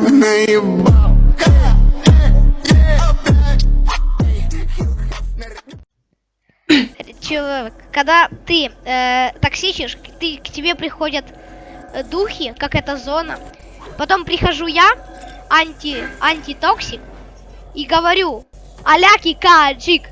наебал Человек, когда ты э, токсичишь, ты, к тебе приходят э, духи, как эта зона. Потом прихожу я, анти, антитоксик, и говорю, аляки каджик,